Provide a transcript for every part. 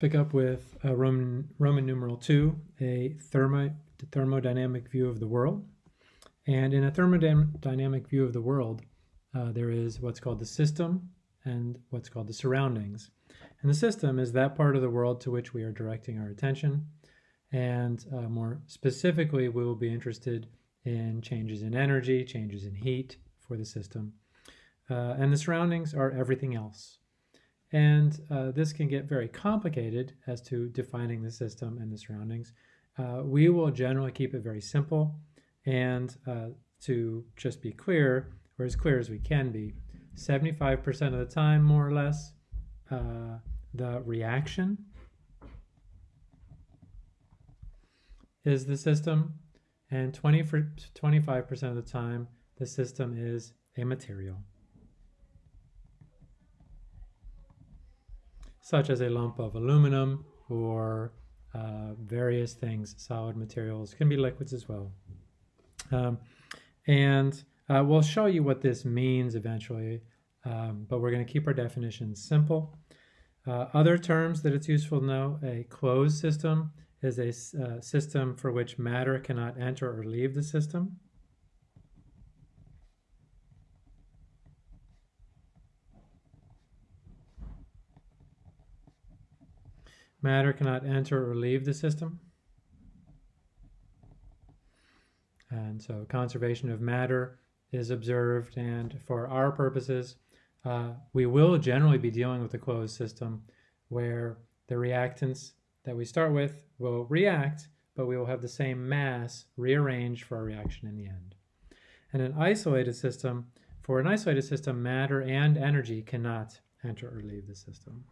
pick up with uh, Roman, Roman numeral 2, a thermo, thermodynamic view of the world. And in a thermodynamic view of the world, uh, there is what's called the system and what's called the surroundings. And the system is that part of the world to which we are directing our attention. And uh, more specifically, we will be interested in changes in energy, changes in heat for the system. Uh, and the surroundings are everything else. And uh, this can get very complicated as to defining the system and the surroundings. Uh, we will generally keep it very simple and uh, to just be clear, or as clear as we can be, 75% of the time, more or less, uh, the reaction is the system, and 20 for 25% of the time, the system is a material. Such as a lump of aluminum or uh, various things, solid materials, can be liquids as well. Um, and uh, we'll show you what this means eventually, um, but we're going to keep our definitions simple. Uh, other terms that it's useful to know, a closed system is a uh, system for which matter cannot enter or leave the system. Matter cannot enter or leave the system. And so conservation of matter is observed and for our purposes, uh, we will generally be dealing with a closed system where the reactants that we start with will react, but we will have the same mass rearranged for our reaction in the end. And an isolated system, for an isolated system, matter and energy cannot enter or leave the system.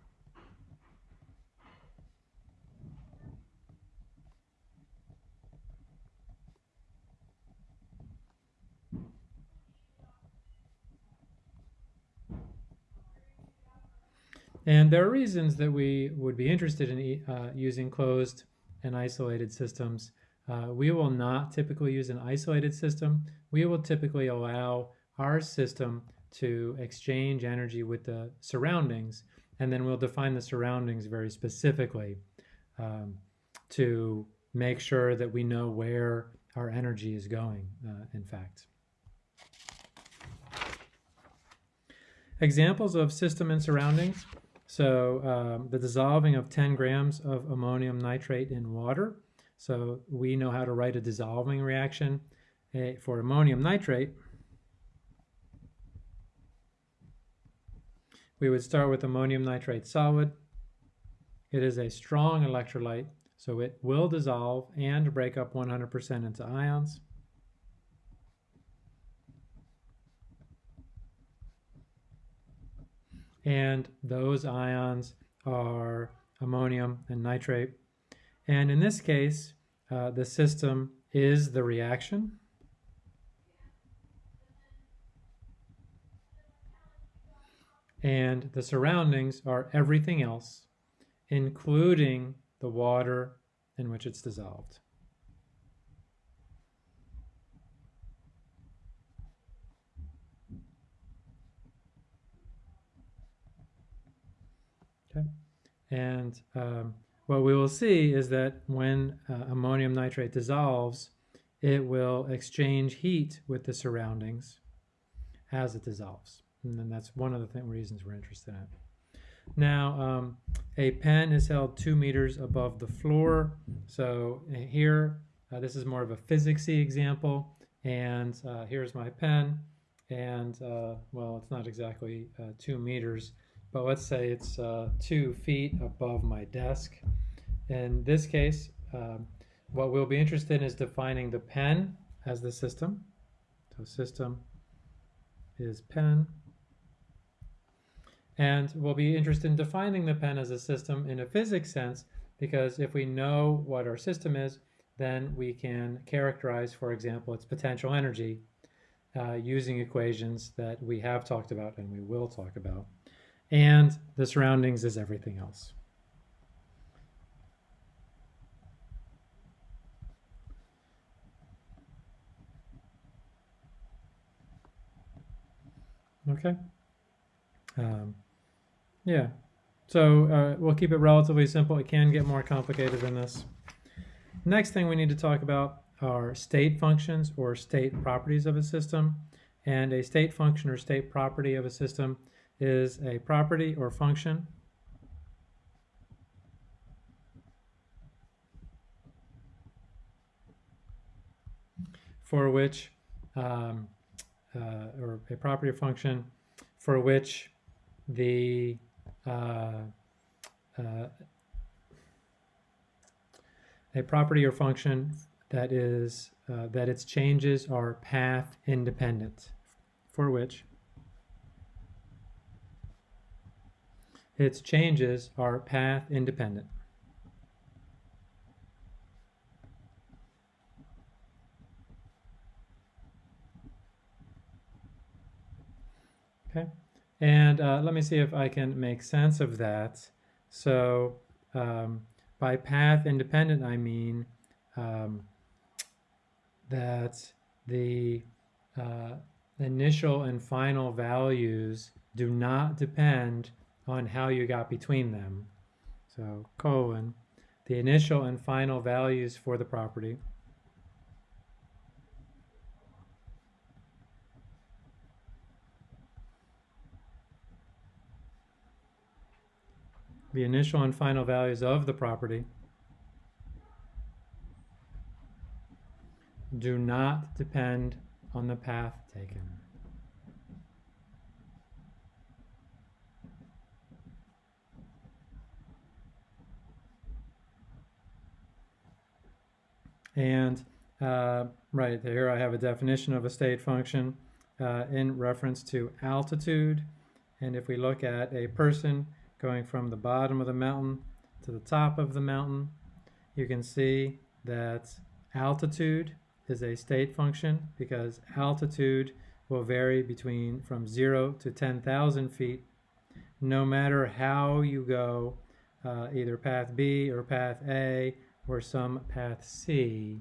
And there are reasons that we would be interested in uh, using closed and isolated systems. Uh, we will not typically use an isolated system. We will typically allow our system to exchange energy with the surroundings, and then we'll define the surroundings very specifically um, to make sure that we know where our energy is going, uh, in fact. Examples of system and surroundings. So um, the dissolving of 10 grams of ammonium nitrate in water. So we know how to write a dissolving reaction eh, for ammonium nitrate. We would start with ammonium nitrate solid. It is a strong electrolyte, so it will dissolve and break up 100% into ions. And those ions are ammonium and nitrate. And in this case, uh, the system is the reaction. And the surroundings are everything else, including the water in which it's dissolved. Okay. And um, what we will see is that when uh, ammonium nitrate dissolves, it will exchange heat with the surroundings as it dissolves. And then that's one of the th reasons we're interested in it. Now, um, a pen is held two meters above the floor. So uh, here, uh, this is more of a physicsy example. And uh, here's my pen. And, uh, well, it's not exactly uh, two meters, but let's say it's uh, two feet above my desk. In this case, um, what we'll be interested in is defining the pen as the system. So system is pen. And we'll be interested in defining the pen as a system in a physics sense, because if we know what our system is, then we can characterize, for example, its potential energy uh, using equations that we have talked about and we will talk about and the surroundings is everything else. Okay. Um, yeah. so uh, we'll keep it relatively simple. It can get more complicated than this. Next thing we need to talk about are state functions or state properties of a system. And a state function or state property of a system is a property or function for which, um, uh, or a property or function for which the uh, uh, a property or function that is uh, that its changes are path independent for which its changes are path independent. Okay, and uh, let me see if I can make sense of that. So um, by path independent, I mean um, that the uh, initial and final values do not depend on how you got between them. So colon, the initial and final values for the property the initial and final values of the property do not depend on the path taken. And uh, right here I have a definition of a state function uh, in reference to altitude. And if we look at a person going from the bottom of the mountain to the top of the mountain, you can see that altitude is a state function because altitude will vary between from 0 to 10,000 feet no matter how you go, uh, either path B or path A or some path C.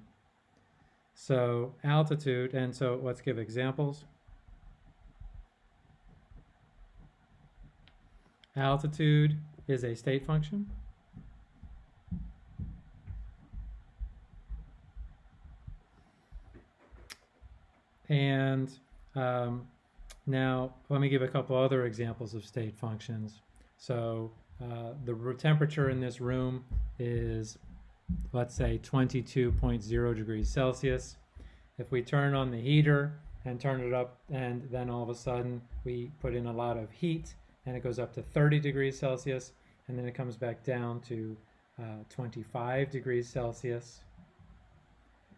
So altitude, and so let's give examples. Altitude is a state function. And um, now let me give a couple other examples of state functions. So uh, the temperature in this room is, let's say, 22.0 degrees Celsius. If we turn on the heater and turn it up, and then all of a sudden we put in a lot of heat, and it goes up to 30 degrees Celsius, and then it comes back down to uh, 25 degrees Celsius.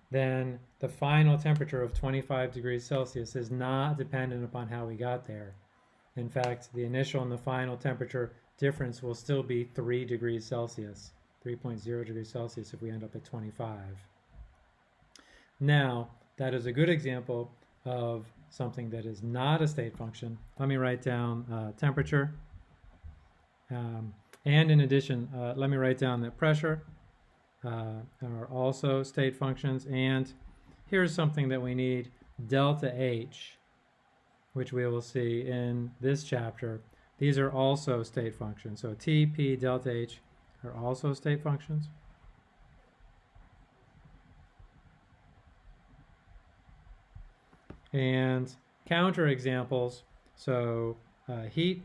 Then the final temperature of 25 degrees Celsius is not dependent upon how we got there. In fact, the initial and the final temperature difference will still be 3 degrees Celsius, 3.0 degrees Celsius if we end up at 25. Now, that is a good example of something that is not a state function, let me write down uh, temperature. Um, and in addition, uh, let me write down that pressure uh, are also state functions. And here's something that we need, delta H, which we will see in this chapter. These are also state functions. So T, P, delta H are also state functions. and counter examples. So uh, heat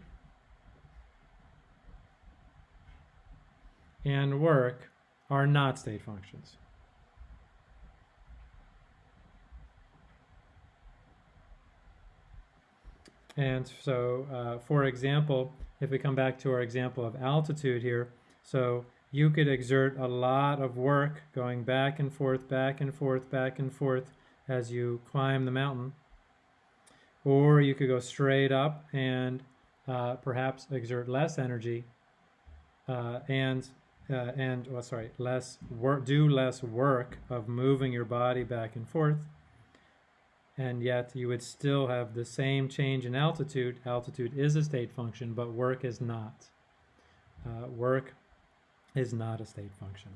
and work are not state functions. And so, uh, for example, if we come back to our example of altitude here, so you could exert a lot of work going back and forth, back and forth, back and forth as you climb the mountain. Or you could go straight up and uh, perhaps exert less energy uh, and uh, and oh, sorry, less work, do less work of moving your body back and forth, and yet you would still have the same change in altitude. Altitude is a state function, but work is not. Uh, work is not a state function.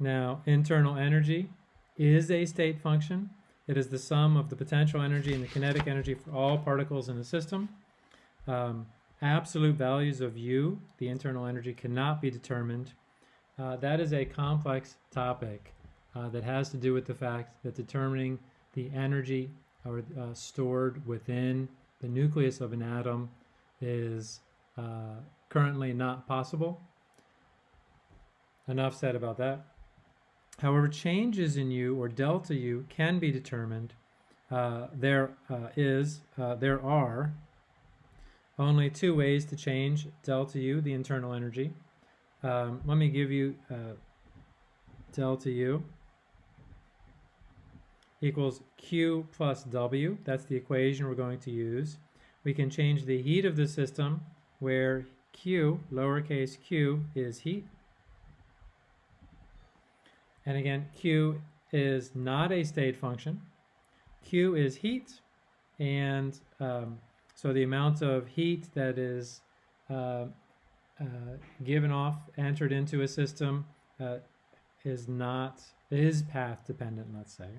Now, internal energy is a state function. It is the sum of the potential energy and the kinetic energy for all particles in the system. um, absolute values of U, the internal energy, cannot be determined. Uh, that is a complex topic uh, that has to do with the fact that determining the energy or uh, stored within the nucleus of an atom is uh, currently not possible. Enough said about that. However, changes in U or delta U can be determined. Uh, there uh, is, uh, there are only two ways to change delta U, the internal energy. Um, let me give you uh, delta U equals Q plus W. That's the equation we're going to use. We can change the heat of the system where Q, lowercase q, is heat. And again, Q is not a state function. Q is heat, and um, so the amount of heat that is uh, uh, given off, entered into a system, uh, is not, is path dependent, let's say.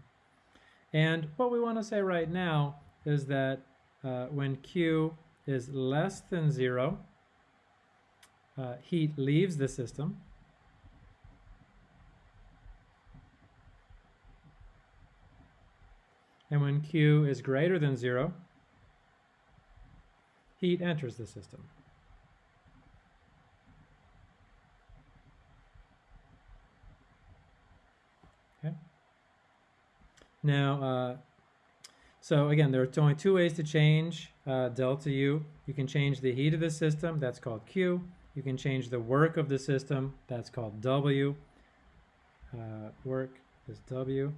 And what we want to say right now is that uh, when Q is less than zero, uh, heat leaves the system. And when Q is greater than zero, heat enters the system. Okay. Now, uh, so again, there are only two ways to change uh, delta U. You can change the heat of the system, that's called Q. You can change the work of the system, that's called W. Uh, work is W.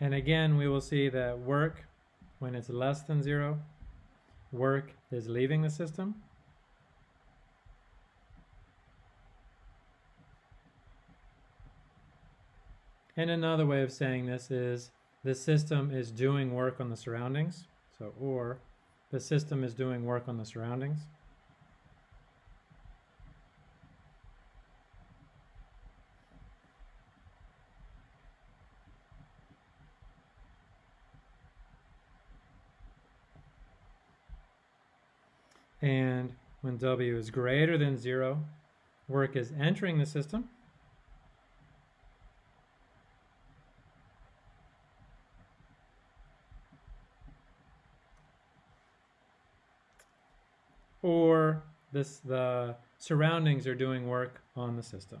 And again, we will see that work, when it's less than zero, work is leaving the system. And another way of saying this is the system is doing work on the surroundings. So, or the system is doing work on the surroundings. And when W is greater than zero, work is entering the system. Or this the surroundings are doing work on the system.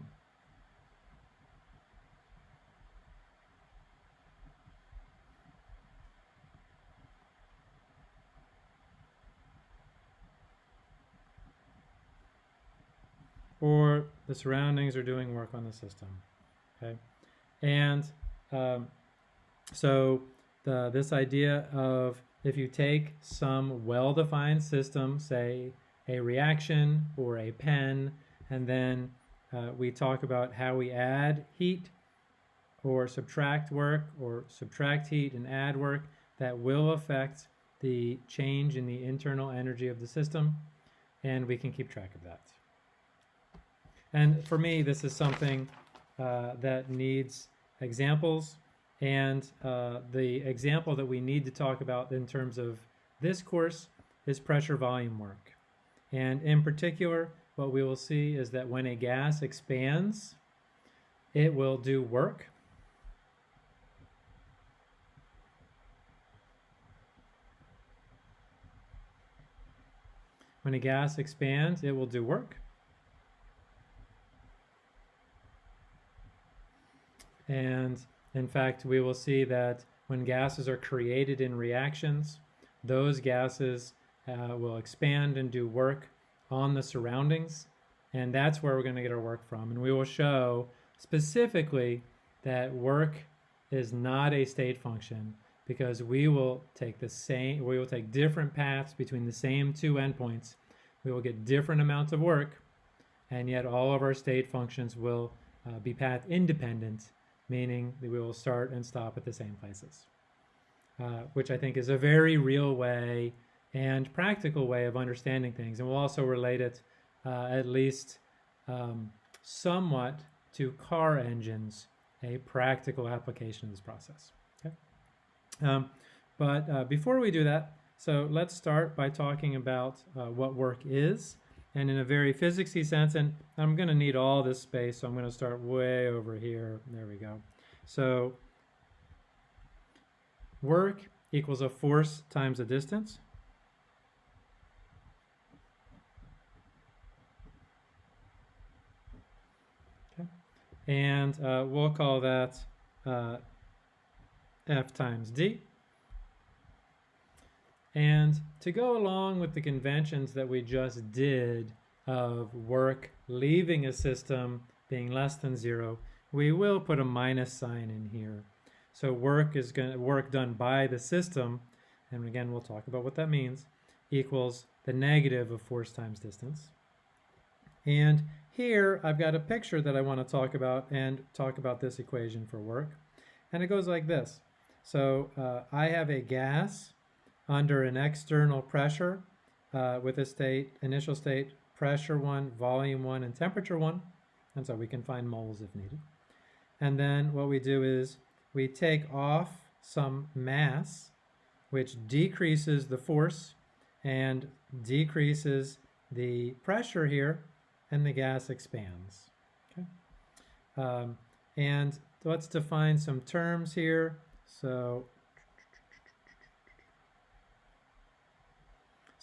Or the surroundings are doing work on the system. Okay, and um, so the this idea of if you take some well-defined system, say a reaction or a pen, and then uh, we talk about how we add heat or subtract work or subtract heat and add work that will affect the change in the internal energy of the system and we can keep track of that. And for me, this is something uh, that needs examples and uh, the example that we need to talk about in terms of this course is pressure volume work. And in particular, what we will see is that when a gas expands, it will do work. When a gas expands, it will do work. And in fact, we will see that when gases are created in reactions, those gases uh, will expand and do work on the surroundings. And that's where we're going to get our work from. And we will show specifically that work is not a state function because we will take the same, we will take different paths between the same two endpoints. We will get different amounts of work, and yet all of our state functions will uh, be path independent meaning that we will start and stop at the same places, uh, which I think is a very real way and practical way of understanding things. And we'll also relate it uh, at least um, somewhat to car engines, a practical application of this process. Okay? Um, but uh, before we do that, So let's start by talking about uh, what work is, and in a very physicsy sense, and I'm going to need all this space, so I'm going to start way over here. There we go. So work equals a force times a distance. Okay. And uh, we'll call that uh, F times D. And to go along with the conventions that we just did of work leaving a system being less than zero, we will put a minus sign in here. So work is going to work done by the system, and again we'll talk about what that means, equals the negative of force times distance. And here I've got a picture that I want to talk about and talk about this equation for work. And it goes like this. So uh, I have a gas under an external pressure uh, with a state, initial state, pressure one, volume one, and temperature one. And so we can find moles if needed. And then what we do is we take off some mass, which decreases the force and decreases the pressure here, and the gas expands. Okay. Um, and let's define some terms here. So,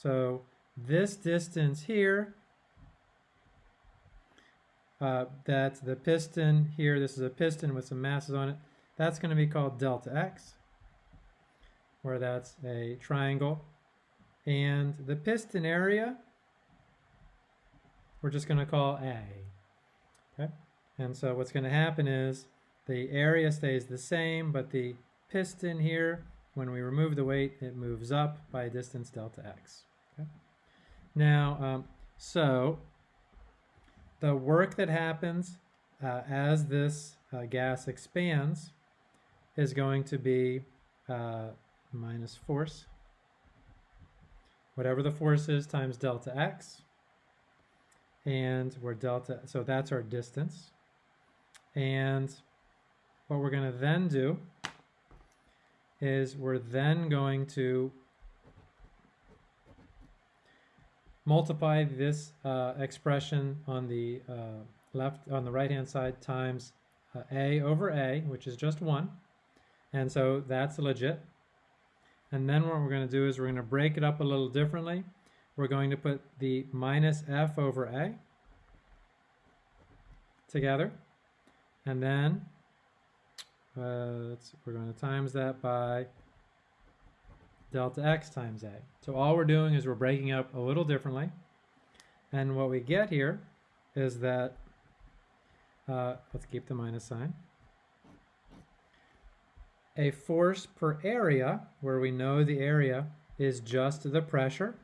so this distance here, uh, that's the piston here, this is a piston with some masses on it, that's going to be called delta x, where that's a triangle. And the piston area, we're just going to call A. Okay? And so what's going to happen is the area stays the same, but the piston here, when we remove the weight, it moves up by a distance delta x. Now, um, so the work that happens uh, as this uh, gas expands is going to be uh, minus force, whatever the force is times delta x, and we're delta, so that's our distance. And what we're going to then do is we're then going to multiply this uh, expression on the uh, left on the right hand side times uh, a over a, which is just 1. And so that's legit. And then what we're going to do is we're going to break it up a little differently. We're going to put the minus f over a together. And then uh, we're going to times that by delta x times a. So all we're doing is we're breaking up a little differently. And what we get here is that, uh, let's keep the minus sign a force per area, where we know the area is just the pressure,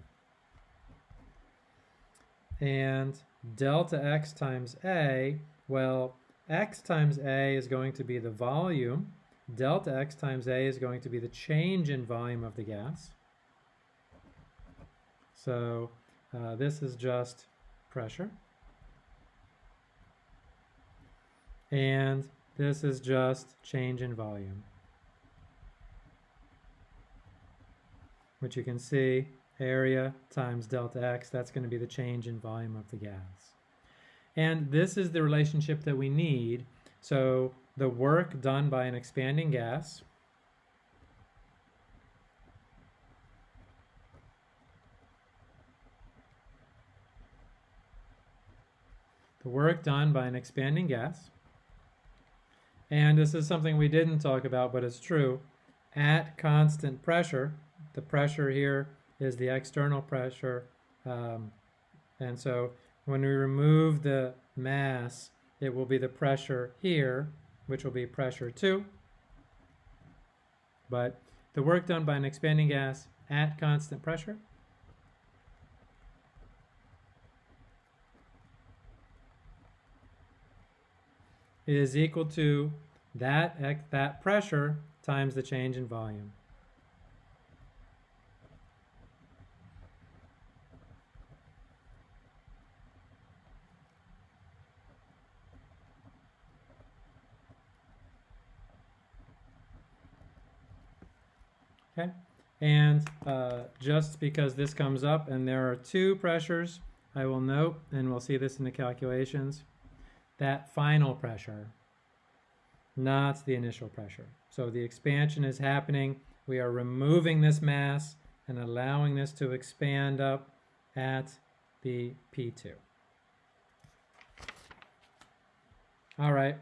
and delta x times A, well, x times A is going to be the volume, delta x times A is going to be the change in volume of the gas. So uh, this is just pressure. And this is just change in volume. which you can see area times delta x, that's going to be the change in volume of the gas. And this is the relationship that we need. So the work done by an expanding gas. The work done by an expanding gas. And this is something we didn't talk about but it's true. At constant pressure the pressure here is the external pressure. Um, and so when we remove the mass, it will be the pressure here, which will be pressure 2. But the work done by an expanding gas at constant pressure is equal to that, that pressure times the change in volume. Okay, And uh, just because this comes up and there are two pressures, I will note, and we'll see this in the calculations, that final pressure, not the initial pressure. So the expansion is happening. We are removing this mass and allowing this to expand up at the P2. All right,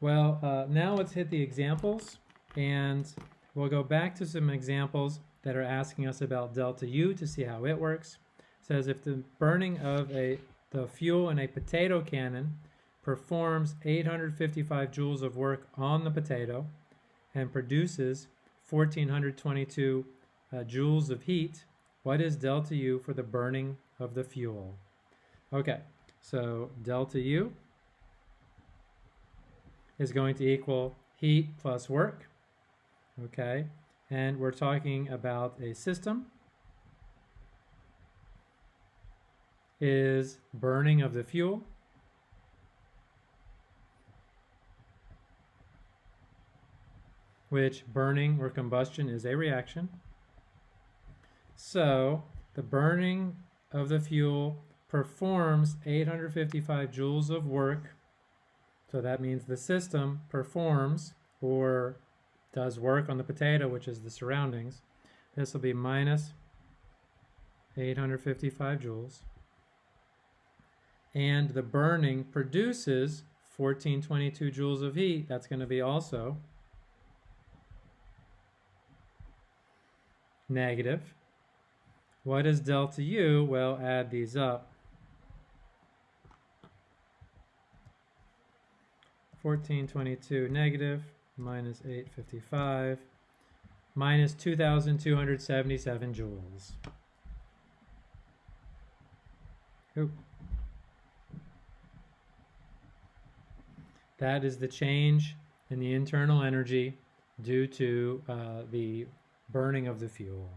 well, uh, now let's hit the examples and we'll go back to some examples that are asking us about delta U to see how it works. It says if the burning of a the fuel in a potato cannon performs 855 joules of work on the potato and produces 1422 uh, joules of heat, what is delta U for the burning of the fuel? Okay, so delta U is going to equal heat plus work, okay? And we're talking about a system is burning of the fuel which burning or combustion is a reaction. So the burning of the fuel performs 855 joules of work. So that means the system performs or does work on the potato, which is the surroundings. This will be minus 855 joules. And the burning produces 1422 joules of heat. That's going to be also negative. What is delta U? Well, add these up. 1422 negative minus 855 minus 2,277 joules. That is the change in the internal energy due to uh, the burning of the fuel.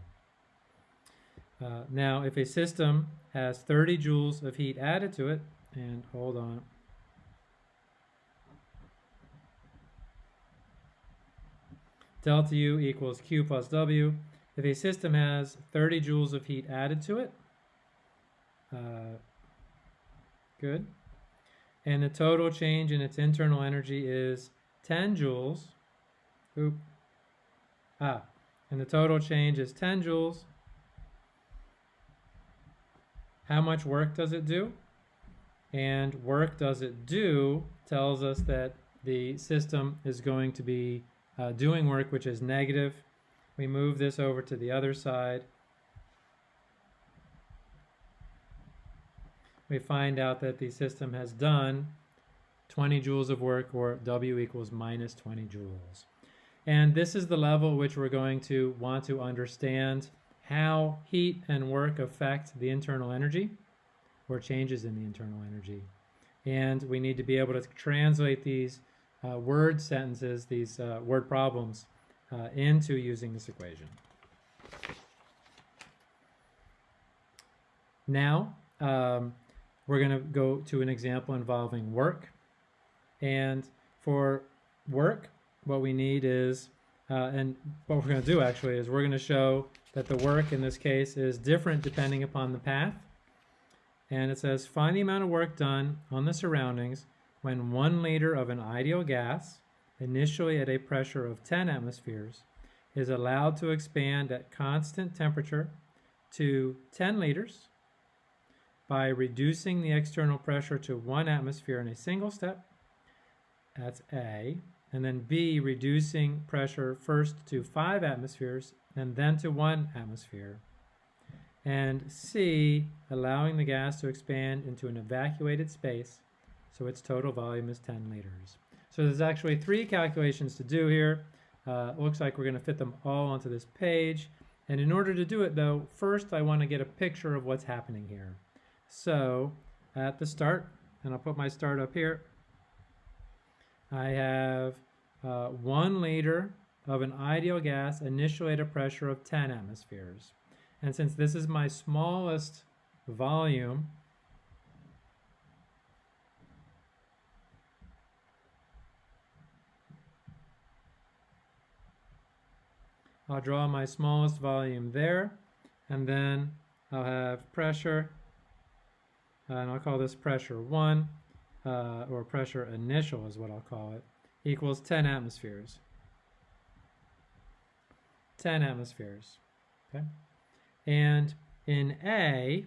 Uh, now, if a system has 30 joules of heat added to it, and hold on. Delta U equals Q plus W. If a system has 30 joules of heat added to it, uh, good. And the total change in its internal energy is 10 joules. Oop. Ah, and the total change is 10 joules. How much work does it do? And work does it do tells us that the system is going to be uh, doing work which is negative. We move this over to the other side. We find out that the system has done 20 joules of work or W equals minus 20 joules. And this is the level which we're going to want to understand how heat and work affect the internal energy or changes in the internal energy. And we need to be able to translate these uh, word sentences, these uh, word problems, uh, into using this equation. Now, um, we're going to go to an example involving work. And for work, what we need is, uh, and what we're going to do actually is we're going to show that the work in this case is different depending upon the path. And it says find the amount of work done on the surroundings when one liter of an ideal gas, initially at a pressure of 10 atmospheres, is allowed to expand at constant temperature to 10 liters by reducing the external pressure to one atmosphere in a single step. That's A and then B, reducing pressure first to five atmospheres and then to one atmosphere. And C, allowing the gas to expand into an evacuated space so its total volume is 10 liters. So there's actually three calculations to do here. Uh, looks like we're going to fit them all onto this page. And in order to do it though, first I want to get a picture of what's happening here. So at the start, and I'll put my start up here, I have uh, one liter of an ideal gas initially at a pressure of 10 atmospheres. And since this is my smallest volume, I'll draw my smallest volume there, and then I'll have pressure, and I'll call this pressure 1, uh, or pressure initial is what I'll call it, equals 10 atmospheres. 10 atmospheres, okay? And in A,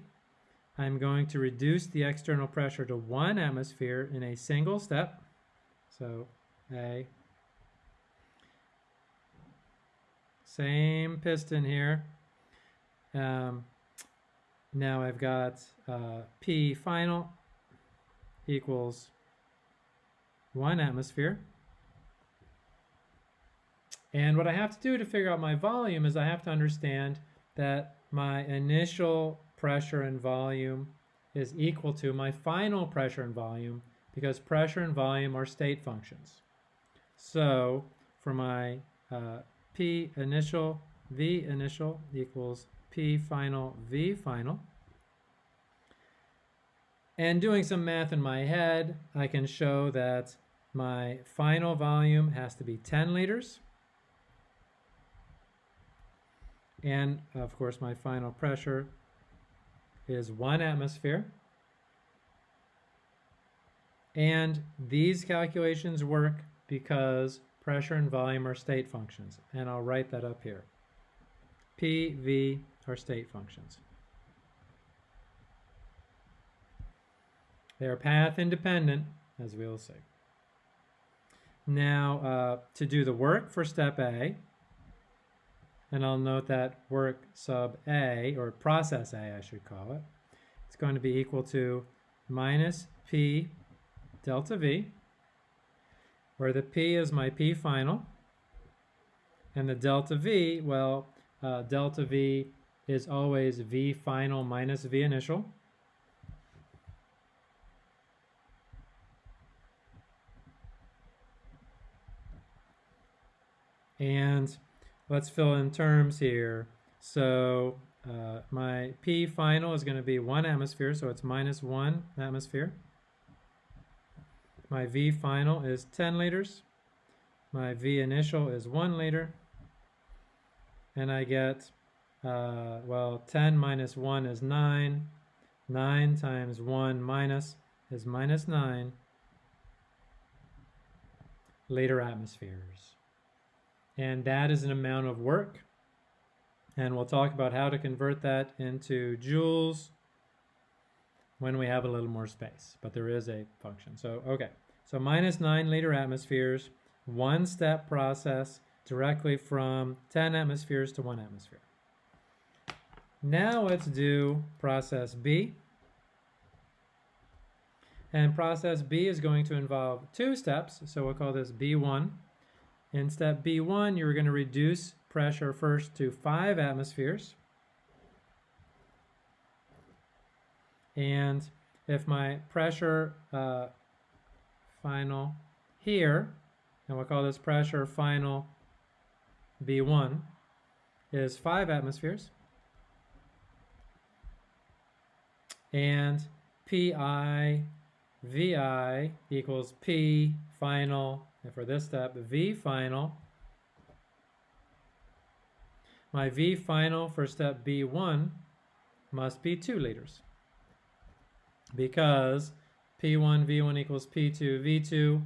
I'm going to reduce the external pressure to one atmosphere in a single step. So A, same piston here. Um, now I've got uh, P final equals one atmosphere. And what I have to do to figure out my volume is I have to understand that my initial pressure and volume is equal to my final pressure and volume because pressure and volume are state functions. So for my uh, P initial, V initial equals P final, V final. And doing some math in my head, I can show that my final volume has to be 10 liters. And of course, my final pressure is one atmosphere. And these calculations work because pressure and volume are state functions. And I'll write that up here. P, V are state functions. They are path independent, as we'll see. Now, uh, to do the work for step A, and I'll note that work sub A, or process A I should call it, it's going to be equal to minus P delta V, where the P is my P final, and the delta V, well, uh, delta V is always V final minus V initial. And let's fill in terms here. So uh, my P final is going to be one atmosphere, so it's minus one atmosphere. My V final is 10 liters. My V initial is one liter. And I get, uh, well, 10 minus one is nine. Nine times one minus is minus nine liter atmospheres and that is an amount of work. And we'll talk about how to convert that into joules when we have a little more space, but there is a function. So, okay, so minus nine liter atmospheres, one step process directly from 10 atmospheres to one atmosphere. Now let's do process B. And process B is going to involve two steps, so we'll call this B1. In step B1, you're going to reduce pressure first to 5 atmospheres. And if my pressure uh, final here, and we'll call this pressure final B1, is 5 atmospheres. And PI VI equals P final and for this step, V final, my V final for step B1 must be 2 liters because P1, V1 equals P2, V2,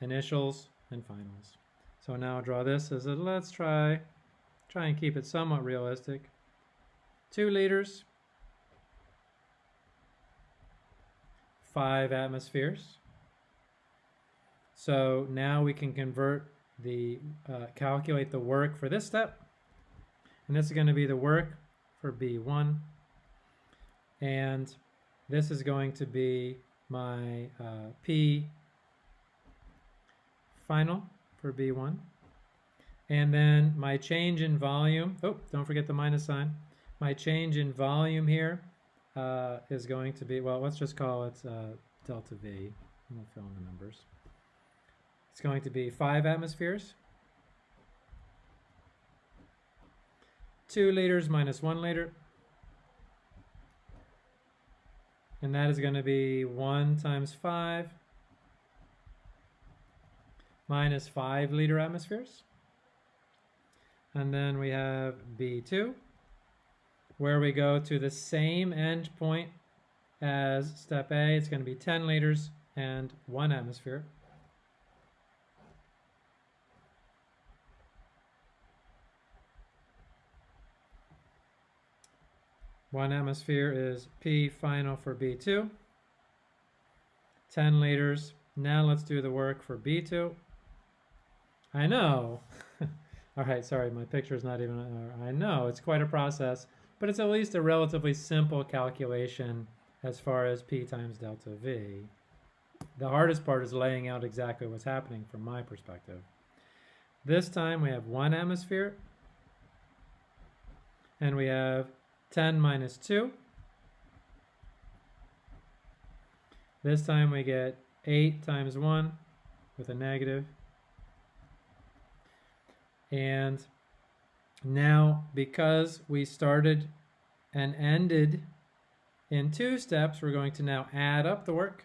initials and finals. So now draw this as a, let's try, try and keep it somewhat realistic. 2 liters, 5 atmospheres, so now we can convert the, uh, calculate the work for this step. And this is going to be the work for B1. And this is going to be my uh, P final for B1. And then my change in volume, oh, don't forget the minus sign. My change in volume here uh, is going to be, well, let's just call it uh, delta V. Fill in the numbers. It's going to be five atmospheres. Two liters minus one liter. And that is going to be one times five minus five liter atmospheres. And then we have B2, where we go to the same end point as step A. It's going to be 10 liters and one atmosphere. One atmosphere is P final for B2. 10 liters. Now let's do the work for B2. I know. All right, sorry, my picture is not even, uh, I know, it's quite a process, but it's at least a relatively simple calculation as far as P times delta V. The hardest part is laying out exactly what's happening from my perspective. This time we have one atmosphere, and we have 10 minus 2. This time we get 8 times 1 with a negative. And now, because we started and ended in two steps, we're going to now add up the work.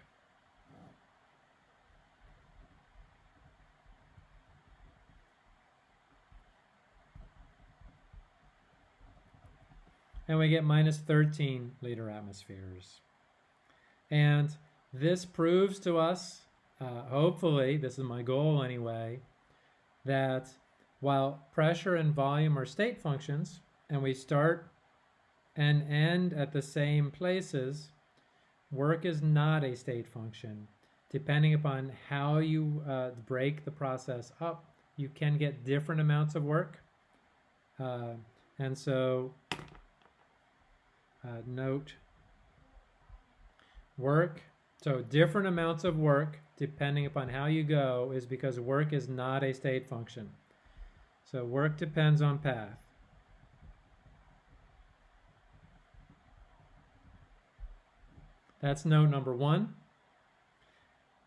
And we get minus 13 liter atmospheres. And this proves to us, uh, hopefully, this is my goal anyway, that while pressure and volume are state functions, and we start and end at the same places, work is not a state function. Depending upon how you uh, break the process up, you can get different amounts of work. Uh, and so uh, note work so different amounts of work, depending upon how you go, is because work is not a state function. So work depends on path. That's note number one.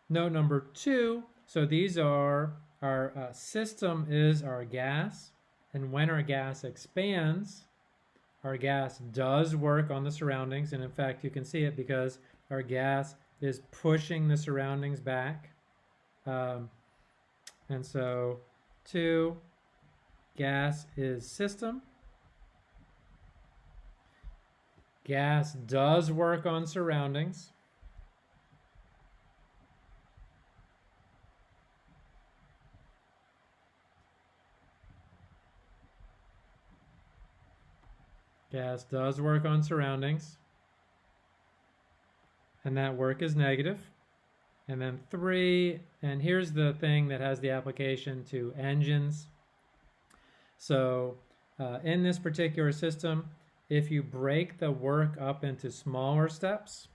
Note number two, so these are, our uh, system is our gas, and when our gas expands, our gas does work on the surroundings, and in fact you can see it because our gas is pushing the surroundings back. Um, and so two, gas is system. Gas does work on surroundings. Gas does work on surroundings and that work is negative. And then three, and here's the thing that has the application to engines. So uh, in this particular system, if you break the work up into smaller steps,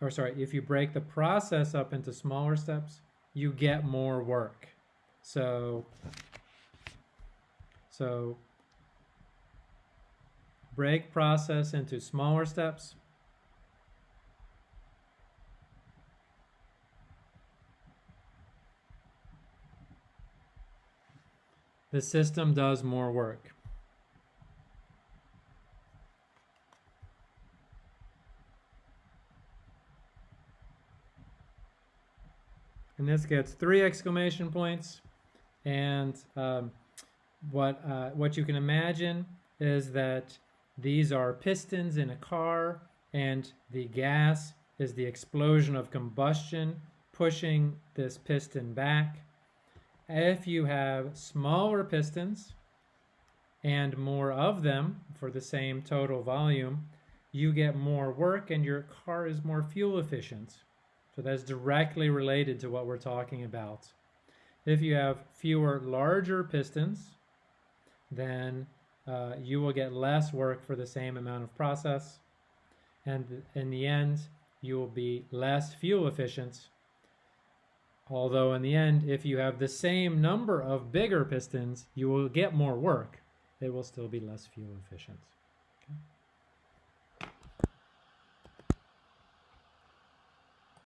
or sorry, if you break the process up into smaller steps, you get more work. So, so break process into smaller steps, the system does more work. And this gets three exclamation points. And um, what, uh, what you can imagine is that these are pistons in a car and the gas is the explosion of combustion pushing this piston back if you have smaller pistons and more of them for the same total volume, you get more work and your car is more fuel efficient. So that's directly related to what we're talking about. If you have fewer larger pistons, then uh, you will get less work for the same amount of process. And in the end, you will be less fuel efficient Although in the end, if you have the same number of bigger pistons, you will get more work. They will still be less fuel efficient.